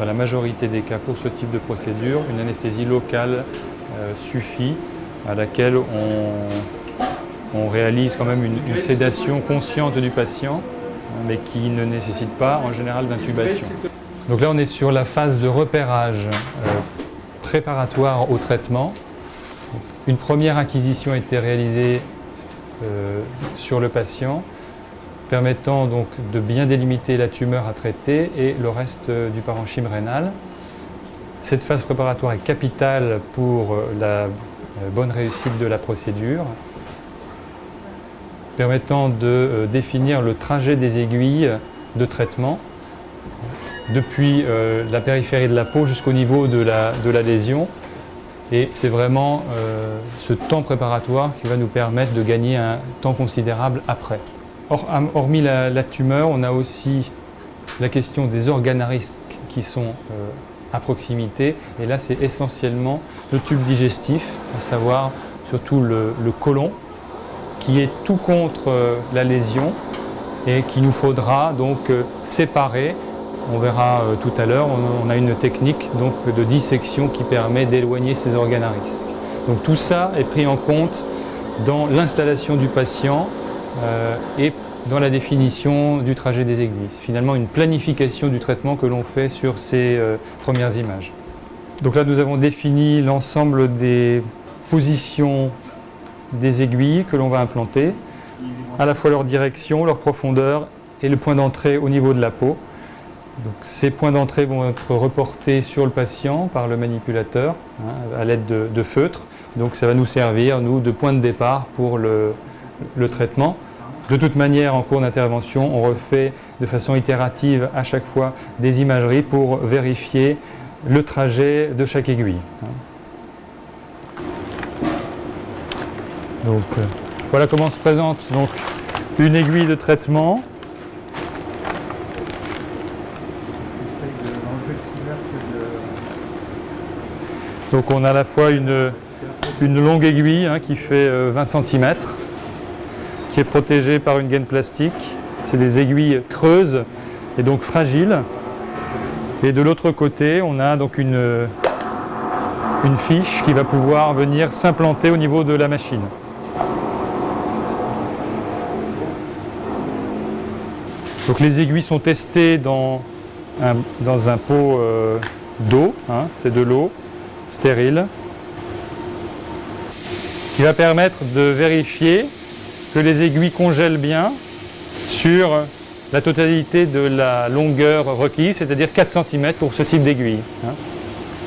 Dans la majorité des cas pour ce type de procédure, une anesthésie locale euh, suffit à laquelle on, réalise quand même une, sédation consciente du patient mais qui ne nécessite pas en général d'intubation. Donc là on est sur la phase de repérage euh, préparatoire au traitement. Une première acquisition a été réalisée euh, sur le patient permettant donc de bien délimiter la tumeur à traiter et le reste euh, du parenchyme rénal. Cette phase préparatoire est capitale pour euh, la bonne réussite de la procédure, permettant de définir le trajet des aiguilles de traitement depuis la périphérie de la peau jusqu'au niveau de la, lésion. Et c'est vraiment ce temps préparatoire qui va nous permettre de gagner un temps considérable après hormis la, tumeur, on a aussi la question des organes à risque qui sont euh, à proximité. Et là, c'est essentiellement le tube digestif, à savoir surtout le, côlon, qui est tout contre euh, la lésion et qu'il nous faudra donc euh, séparer. On verra tout à l'heure, on, a une technique donc, de dissection qui permet d'éloigner ces organes à risque. Donc tout ça est pris en compte dans l'installation du patient euh, et dans la définition du trajet des aiguilles. Finalement, une planification du traitement que l'on fait sur ces euh, premières images. Donc là, nous avons défini l'ensemble des positions des aiguilles que l'on va implanter, à la fois leur direction, leur profondeur et le point d'entrée au niveau de la peau. Donc, ces points d'entrée vont être reportés sur le patient par le manipulateur hein, à l'aide de, feutres. Donc ça va nous servir, nous, de point de départ pour le, traitement. De toute manière, en cours d'intervention, on refait de façon itérative à chaque fois des imageries pour vérifier le trajet de chaque aiguille. Donc, euh, voilà comment se présente donc, une aiguille de traitement. Donc on a à la fois une, longue aiguille hein, qui fait 20 euh, cm qui est protégé par une gaine plastique. C'est des aiguilles creuses et donc fragiles. Et de l'autre côté, on a donc une, une fiche qui va pouvoir venir s'implanter au niveau de la machine. Donc les aiguilles sont testées dans un, dans un pot euh, d'eau, hein, c'est de l'eau stérile, qui va permettre de vérifier que les aiguilles congèlent bien sur la totalité de la longueur requise, c'est-à-dire 4 cm pour ce type d'aiguille. Hein.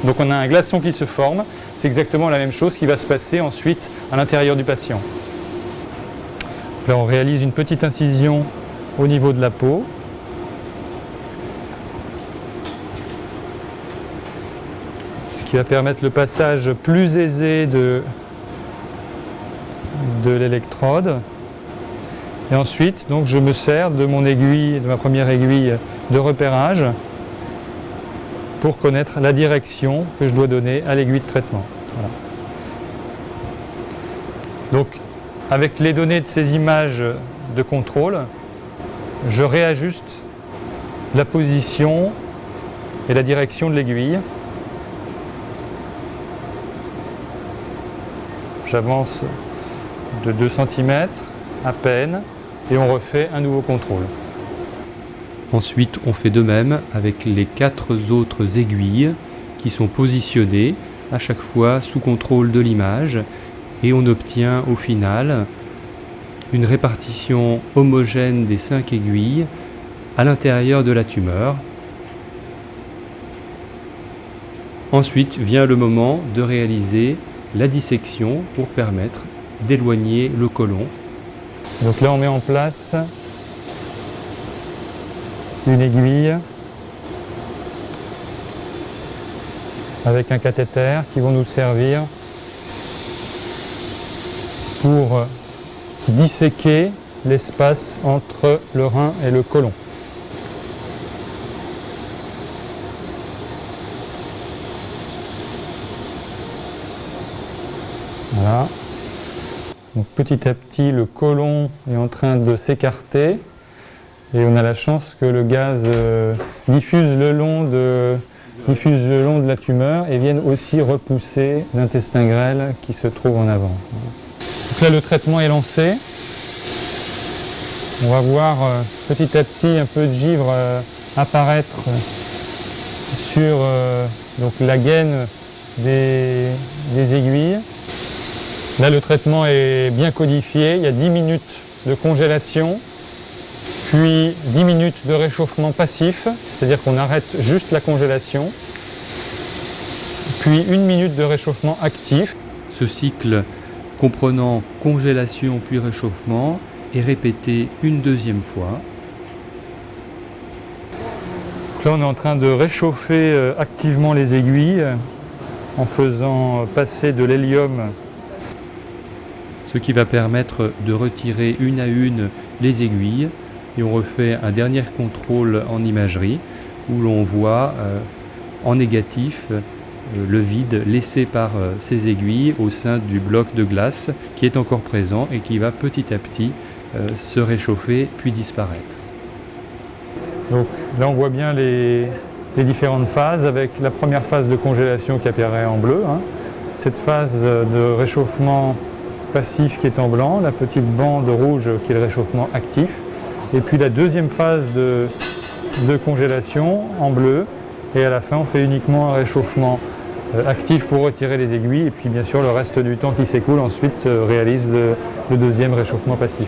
Donc on a un glaçon qui se forme, c'est exactement la même chose qui va se passer ensuite à l'intérieur du patient. Là on réalise une petite incision au niveau de la peau. Qui va permettre le passage plus aisé de, de l'électrode. Et ensuite, donc, je me sers de mon aiguille, de ma première aiguille de repérage pour connaître la direction que je dois donner à l'aiguille de traitement. Donc, avec les données de ces images de contrôle, je réajuste la position et la direction de l'aiguille. J'avance de 2 cm à peine et on refait un nouveau contrôle. Ensuite, on fait de même avec les quatre autres aiguilles qui sont positionnées à chaque fois sous contrôle de l'image et on obtient au final une répartition homogène des cinq aiguilles à l'intérieur de la tumeur. Ensuite vient le moment de réaliser la dissection pour permettre d'éloigner le côlon donc là, on met en place une aiguille avec un cathéter qui vont nous servir pour disséquer l'espace entre le rein et le côlon. Petit à petit, le côlon est en train de s'écarter et on a la chance que le gaz euh, diffuse, le long de, diffuse le long de la tumeur et vienne aussi repousser l'intestin grêle qui se trouve en avant. Donc là, le traitement est lancé. On va voir euh, petit à petit un peu de givre euh, apparaître sur la gaine des aiguilles. Là, le traitement est bien codifié. Il y a 10 minutes de congélation, puis 10 minutes de réchauffement passif, c'est-à-dire qu'on arrête juste la congélation, puis une minute de réchauffement actif. Ce cycle comprenant congélation puis réchauffement est répété une deuxième fois. Là, on est en train de réchauffer euh, activement les aiguilles en faisant passer de l'hélium ce qui va permettre de retirer une à une les aiguilles et on refait un dernier contrôle en imagerie où l'on voit euh, en négatif euh, le vide laissé par euh, ces aiguilles au sein du bloc de glace qui est encore présent et qui va petit à petit se réchauffer puis disparaître. Donc là on voit bien les, différentes phases avec la première phase de congélation qui apparaît en bleu, hein. cette phase de réchauffement passif qui est en blanc, la petite bande rouge qui est le réchauffement actif, et puis la deuxième phase de, congélation en bleu, et à la fin on fait uniquement un réchauffement euh, actif pour retirer les aiguilles, et puis bien sûr le reste du temps qui s'écoule ensuite euh, réalise le deuxième réchauffement passif.